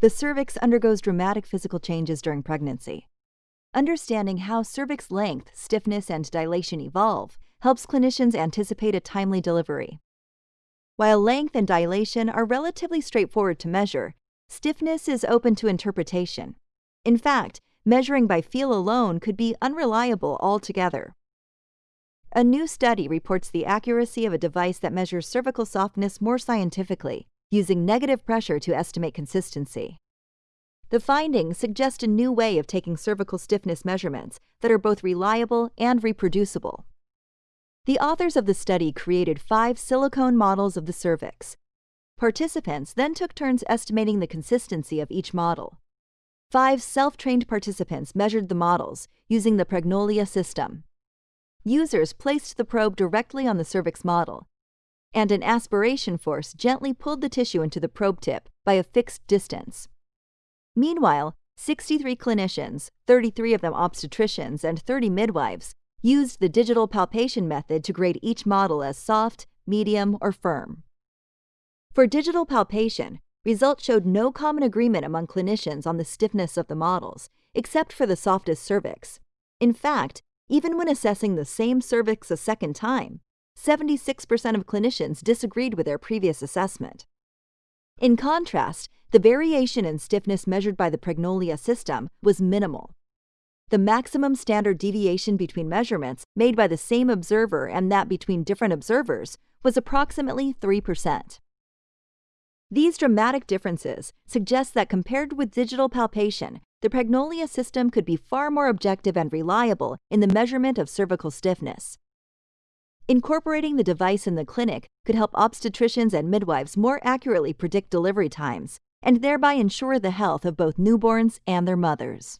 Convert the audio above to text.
the cervix undergoes dramatic physical changes during pregnancy. Understanding how cervix length, stiffness, and dilation evolve helps clinicians anticipate a timely delivery. While length and dilation are relatively straightforward to measure, stiffness is open to interpretation. In fact, measuring by feel alone could be unreliable altogether. A new study reports the accuracy of a device that measures cervical softness more scientifically, using negative pressure to estimate consistency. The findings suggest a new way of taking cervical stiffness measurements that are both reliable and reproducible. The authors of the study created five silicone models of the cervix. Participants then took turns estimating the consistency of each model. Five self-trained participants measured the models using the Pregnolia system. Users placed the probe directly on the cervix model, and an aspiration force gently pulled the tissue into the probe tip by a fixed distance. Meanwhile, 63 clinicians, 33 of them obstetricians, and 30 midwives used the digital palpation method to grade each model as soft, medium, or firm. For digital palpation, results showed no common agreement among clinicians on the stiffness of the models, except for the softest cervix. In fact, even when assessing the same cervix a second time, 76% of clinicians disagreed with their previous assessment. In contrast, the variation in stiffness measured by the Pregnolia system was minimal. The maximum standard deviation between measurements made by the same observer and that between different observers was approximately 3%. These dramatic differences suggest that compared with digital palpation, the Pregnolia system could be far more objective and reliable in the measurement of cervical stiffness. Incorporating the device in the clinic could help obstetricians and midwives more accurately predict delivery times and thereby ensure the health of both newborns and their mothers.